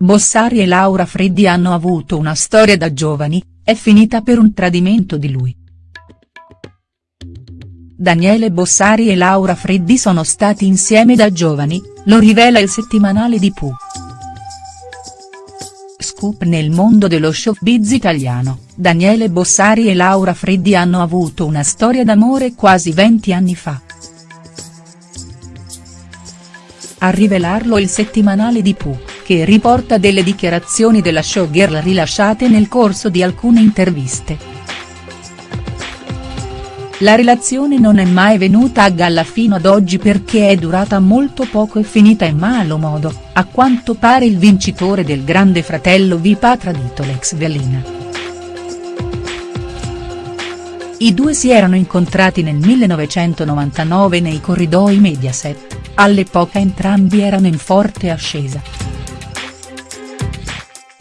Bossari e Laura Freddi hanno avuto una storia da giovani, è finita per un tradimento di lui. Daniele Bossari e Laura Freddi sono stati insieme da giovani, lo rivela il settimanale di Pooh. Scoop nel mondo dello showbiz italiano, Daniele Bossari e Laura Freddi hanno avuto una storia d'amore quasi 20 anni fa. A rivelarlo il settimanale di Pooh, che riporta delle dichiarazioni della showgirl rilasciate nel corso di alcune interviste. La relazione non è mai venuta a galla fino ad oggi perché è durata molto poco e finita in malo modo, a quanto pare il vincitore del Grande Fratello VIP ha tradito l'ex velina. I due si erano incontrati nel 1999 nei corridoi Mediaset, all'epoca entrambi erano in forte ascesa.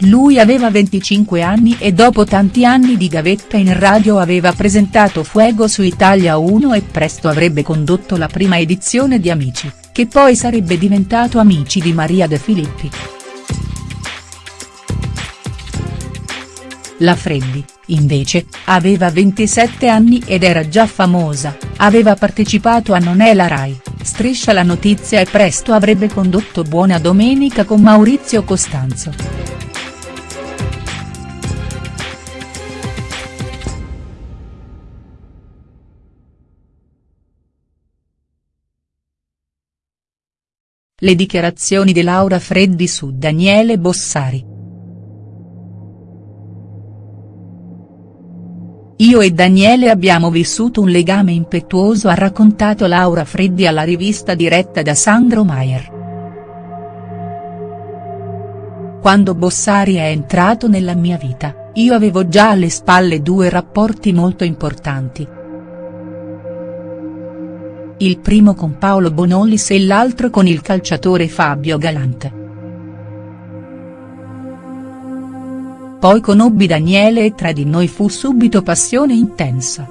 Lui aveva 25 anni e dopo tanti anni di gavetta in radio aveva presentato Fuego su Italia 1 e presto avrebbe condotto la prima edizione di Amici, che poi sarebbe diventato Amici di Maria De Filippi. La Freddi, invece, aveva 27 anni ed era già famosa, aveva partecipato a Non è la Rai, Striscia la notizia e presto avrebbe condotto Buona Domenica con Maurizio Costanzo. Le dichiarazioni di Laura Freddi su Daniele Bossari. Io e Daniele abbiamo vissuto un legame impetuoso ha raccontato Laura Freddi alla rivista diretta da Sandro Maier. Quando Bossari è entrato nella mia vita, io avevo già alle spalle due rapporti molto importanti, il primo con Paolo Bonollis e l'altro con il calciatore Fabio Galante. Poi conobbi Daniele e tra di noi fu subito passione intensa.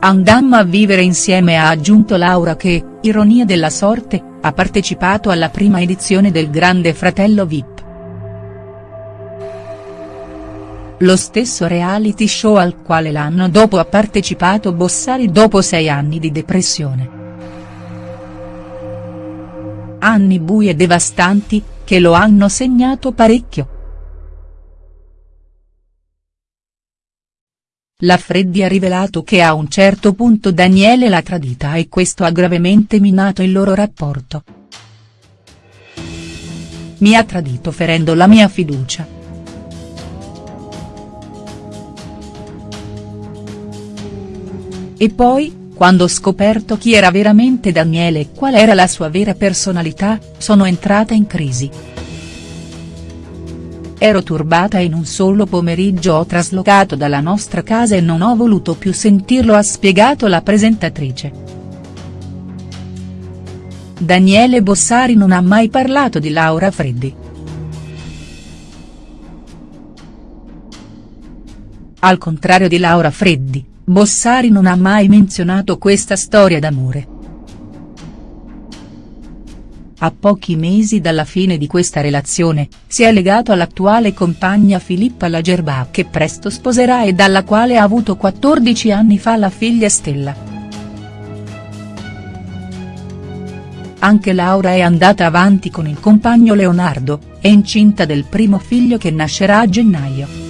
Andammo a vivere insieme ha aggiunto Laura che, ironia della sorte, ha partecipato alla prima edizione del Grande Fratello Vip. Lo stesso reality show al quale l'anno dopo ha partecipato Bossari dopo sei anni di depressione. Anni bui e devastanti, che lo hanno segnato parecchio. La Freddi ha rivelato che a un certo punto Daniele l'ha tradita e questo ha gravemente minato il loro rapporto. Mi ha tradito ferendo la mia fiducia E poi, quando ho scoperto chi era veramente Daniele e qual era la sua vera personalità, sono entrata in crisi. Ero turbata in un solo pomeriggio ho traslocato dalla nostra casa e non ho voluto più sentirlo ha spiegato la presentatrice. Daniele Bossari non ha mai parlato di Laura Freddi. Al contrario di Laura Freddi, Bossari non ha mai menzionato questa storia d'amore. A pochi mesi dalla fine di questa relazione, si è legato all'attuale compagna Filippa Lagerbach che presto sposerà e dalla quale ha avuto 14 anni fa la figlia Stella. Anche Laura è andata avanti con il compagno Leonardo, è incinta del primo figlio che nascerà a gennaio.